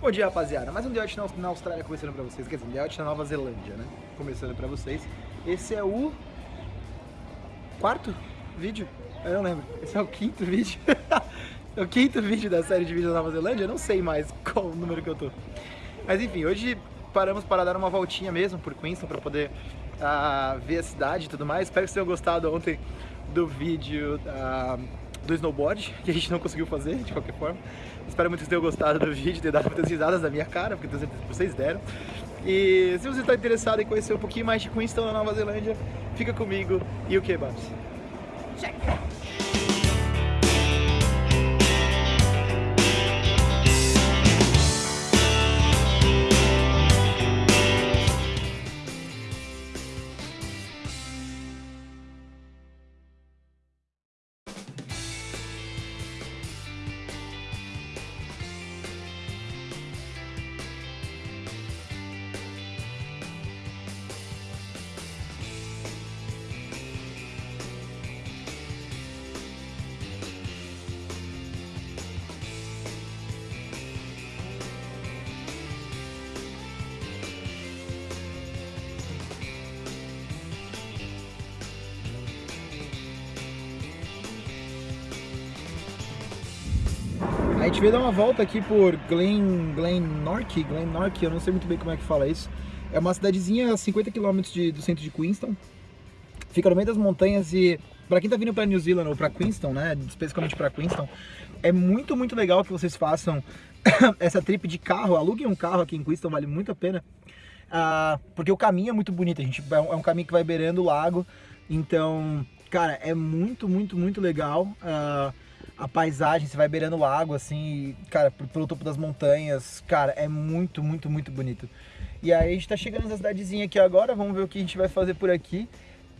Bom dia, rapaziada. Mais um The Out na Austrália começando pra vocês. Quer dizer, The Out na Nova Zelândia, né? Começando pra vocês. Esse é o... Quarto vídeo? Eu não lembro. Esse é o quinto vídeo. é o quinto vídeo da série de vídeos da Nova Zelândia. Eu não sei mais qual número que eu tô. Mas enfim, hoje paramos para dar uma voltinha mesmo por Queenstown para poder uh, ver a cidade e tudo mais. Espero que vocês tenham gostado ontem do vídeo uh, do snowboard, que a gente não conseguiu fazer de qualquer forma. Espero muito que vocês tenham gostado do vídeo, ter dado muitas risadas da minha cara, porque vocês deram. E se você está interessado em conhecer um pouquinho mais de Queenstown na Nova Zelândia, fica comigo e o que, Babs? Check! A gente veio dar uma volta aqui por Glen, Glenorchy, Glenorchy, eu não sei muito bem como é que fala isso. É uma cidadezinha a 50 km de, do centro de Queenstown. Fica no meio das montanhas e para quem tá vindo para New Zealand ou para Queenstown, né, especificamente para Queenstown, é muito, muito legal que vocês façam essa trip de carro, aluguem um carro aqui em Queenstown, vale muito a pena. Uh, porque o caminho é muito bonito, a gente, é um, é um caminho que vai beirando o lago, então, cara, é muito, muito, muito legal. Uh, a paisagem, você vai beirando o lago, assim, cara, pelo topo das montanhas, cara, é muito, muito, muito bonito. E aí a gente tá chegando nessa cidadezinha aqui agora, vamos ver o que a gente vai fazer por aqui.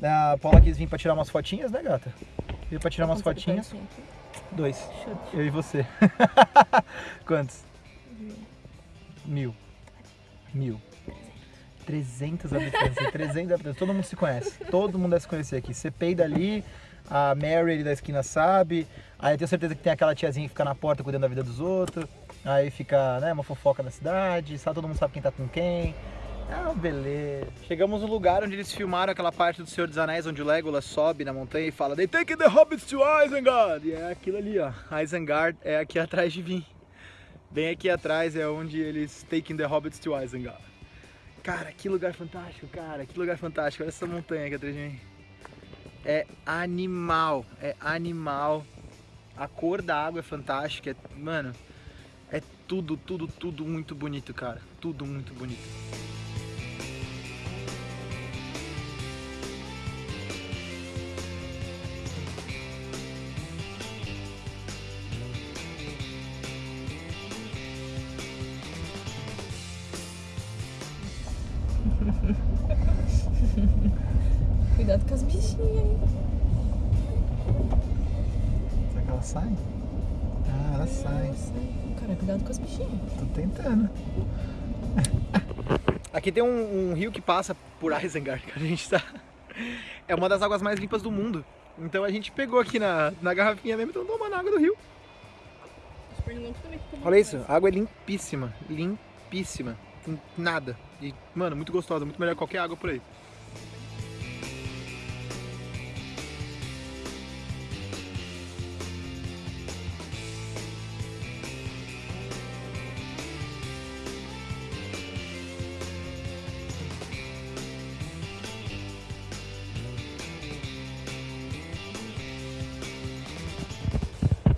A Paula quis vir pra tirar umas fotinhas, né, gata? Veio pra tirar umas fotinhas. Dois. Chute. Eu e você. Quantos? Mil. Mil. 300 habitantes, 300 habitantes, todo mundo se conhece, todo mundo deve se conhecer aqui. Você peida ali, a Mary da esquina sabe, aí eu tenho certeza que tem aquela tiazinha que fica na porta cuidando da vida dos outros, aí fica né, uma fofoca na cidade, sabe, todo mundo sabe quem tá com quem. Ah, beleza. Chegamos no lugar onde eles filmaram aquela parte do Senhor dos Anéis, onde o Legolas sobe na montanha e fala They take the hobbits to Isengard! E é aquilo ali, ó. Isengard é aqui atrás de mim. Bem aqui atrás é onde eles taking the hobbits to Isengard. Cara, que lugar fantástico, cara. Que lugar fantástico. Olha essa montanha aqui atrás de mim é animal, é animal. A cor da água é fantástica, é, mano, é tudo, tudo, tudo muito bonito, cara. Tudo muito bonito. Cuidado com as bichinhas aí. Será que ela sai? Ah, ela sai. Cara, cuidado com as bichinhas. Tô tentando. Aqui tem um, um, rio que passa por Isengard, que a gente tá... É uma das águas mais limpas do mundo. Então a gente pegou aqui na, na garrafinha mesmo e então tomando água do rio. Olha isso, a água é limpíssima, limpíssima. Nada. E, mano, muito gostosa, muito melhor que qualquer água por aí.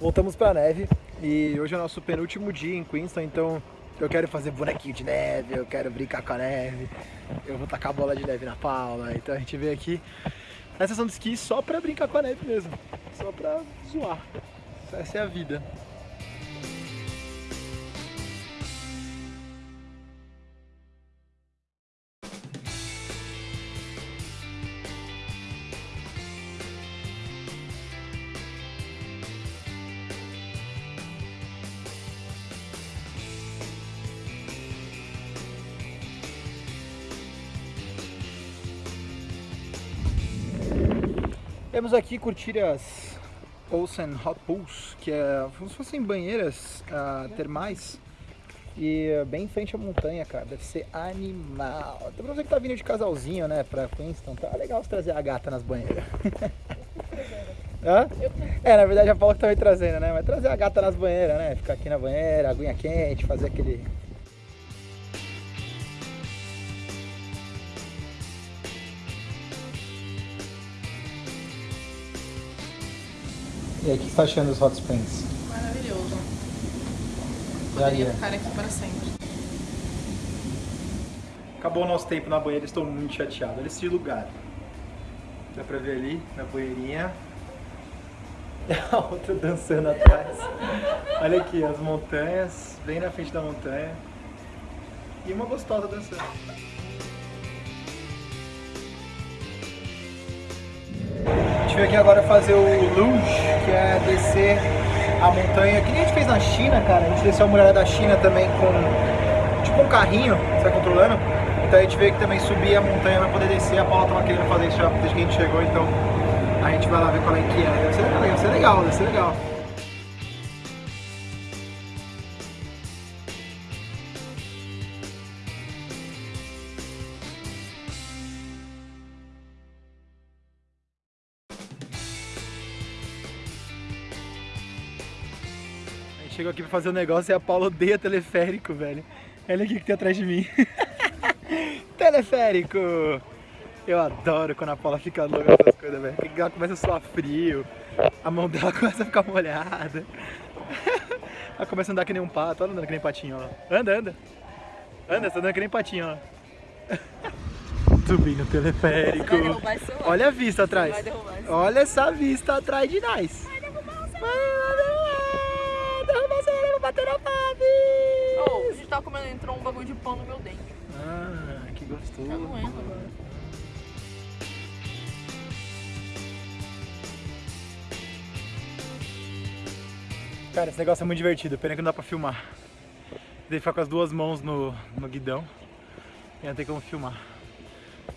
Voltamos pra neve e hoje é nosso penúltimo dia em Queenstown, então eu quero fazer bonequinho de neve, eu quero brincar com a neve, eu vou tacar bola de neve na Paula, então a gente veio aqui na estação de esqui só pra brincar com a neve mesmo, só pra zoar, essa é a vida. Temos aqui curtir as Olsen Hot Pools, que é como se fossem banheiras uh, termais E bem em frente à montanha, cara. Deve ser animal. Até pra você que tá vindo de casalzinho, né, pra Queenston, tá legal você trazer a gata nas banheiras. Hã? É, na verdade a Paula que tá me trazendo, né? Mas trazer a gata nas banheiras, né? Ficar aqui na banheira, aguinha quente, fazer aquele E aí, o que você tá achando dos Hot Springs? Maravilhoso. Poderia ia. ficar aqui para sempre. Acabou o nosso tempo na banheira, estou muito chateado. Olha esse lugar. Dá pra ver ali, na banheirinha. E a outra dançando atrás. Olha aqui, as montanhas, bem na frente da montanha. E uma gostosa dançando. Gente veio aqui agora fazer o luge, que é descer a montanha, que nem a gente fez na China, cara. A gente desceu a muralha da China também com tipo um carrinho, você vai controlando. Então a gente veio aqui também subir a montanha pra poder descer. A Paula tava querendo fazer isso já desde que a gente chegou, então a gente vai lá ver qual é que é. Deve ser, deve ser legal, deve ser legal. Chegou aqui pra fazer um negócio e a Paula odeia teleférico, velho. Olha aqui que tem atrás de mim. teleférico! Eu adoro quando a Paula fica louca com essas coisas, velho. Ela começa a suar frio, a mão dela começa a ficar molhada. Ela começa a andar que nem um pato, olha andando que nem patinho, ó. Anda, anda. Anda, você tá andando que nem patinho, ó. Subindo no teleférico. Olha a vista atrás. Olha essa vista atrás de nós. Vai derrubar o celular. Pave. Oh, a gente tava comendo, entrou um bagulho de pão no meu dente. Ah, que gostoso. Tá doendo agora. Cara, esse negócio é muito divertido, pena que não dá pra filmar. Deve ficar com as duas mãos no, no guidão e não tem como filmar.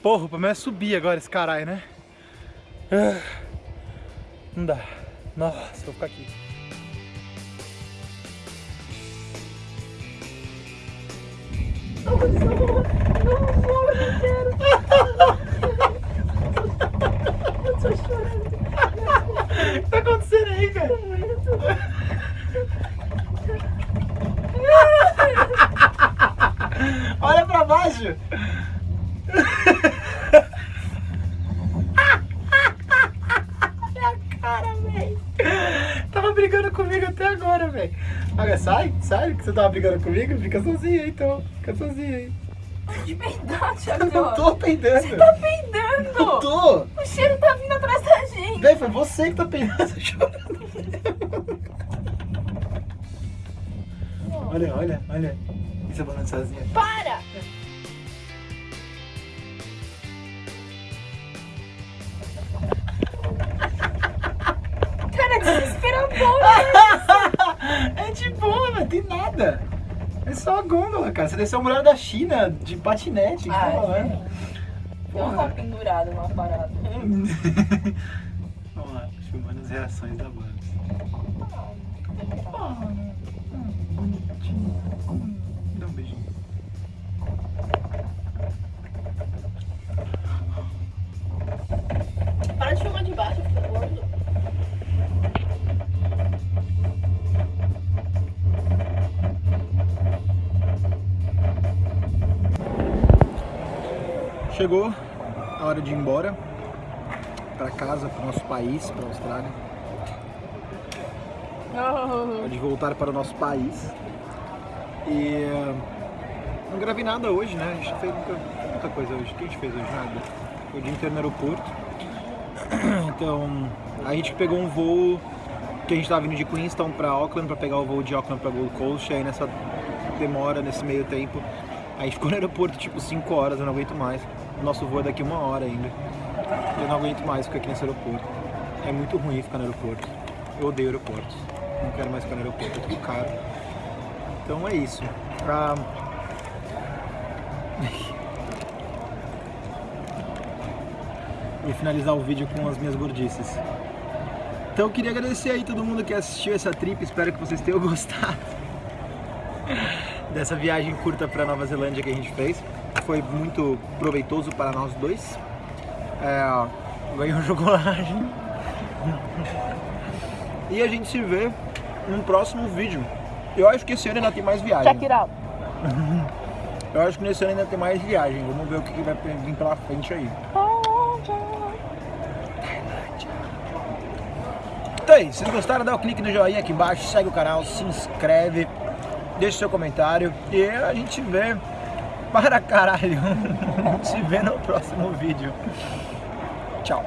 Porra, o problema é subir agora esse caralho, né? Ah, Não dá. Nossa, vou ficar aqui. O que tá acontecendo aí, velho? Olha pra baixo! Olha a cara, velho! Tava brigando comigo até agora, velho. Sai, sai, que você tava brigando comigo? Fica sozinho aí, então. Fica sozinho aí. De peidar, Thiago. Eu não tô peidando. Você tá peidando. Não tô! O cheiro tá vindo atrás da gente. Véi, foi você que tá peidando, chorando. Olha, olha, olha. Isso é balançazinha. Para! Cara, é de boa, velho, tem nada. É só a gôndola, cara. Você desceu a muralha da China de patinete, que Ah, tá não tá pendurado numa parada. Vamos lá, filmando as reações da banda. bonitinho. Dá um beijinho. Chegou a hora de ir embora pra casa, pro nosso país, pra Austrália. Hora de voltar para o nosso país. E eh, não gravei nada hoje, né? A gente fez muita, muita coisa hoje. O que a gente fez hoje? Nada. Foi o dia inteiro no aeroporto. Então, a gente pegou um voo que a gente tava vindo de Queenstown pra Auckland pra pegar o voo de Auckland pra Gold Coast. E aí nessa demora, nesse meio tempo, a gente ficou no aeroporto tipo 5 horas, eu não aguento mais. Nosso voo é daqui uma hora ainda. Eu não aguento mais ficar aqui nesse aeroporto. É muito ruim ficar no aeroporto. Eu odeio aeroportos. Não quero mais ficar no aeroporto, é tudo caro. Então é isso. Ah, Vou finalizar o vídeo com as minhas gordices. Então eu queria agradecer aí todo mundo que assistiu essa trip, espero que vocês tenham gostado. dessa viagem curta para Nova Zelândia que a gente fez. Foi muito proveitoso para nós dois. É, ganhou chocolate. E a gente se vê num próximo vídeo. Eu acho que esse ano ainda tem mais viagem. Check it out. Eu acho que nesse ano ainda tem mais viagem. Vamos ver o que vai vir pela frente aí. Então é isso. Se vocês gostaram, dá o clique no joinha aqui embaixo, segue o canal, se inscreve, deixa seu comentário e a gente vê para caralho. se vê no próximo vídeo. Tchau.